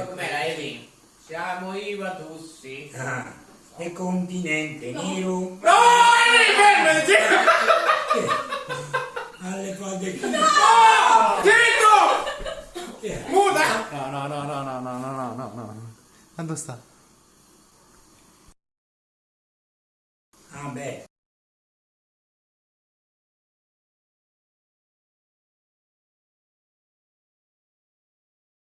Poi com'era Evi? Siamo i Vatussi. Ah, e continente no. nero No, Evi, fermati! alle falde che... Zitto! Muta! No, no, no, no, no, no, no, no, no, no. Quando sta? Ah beh,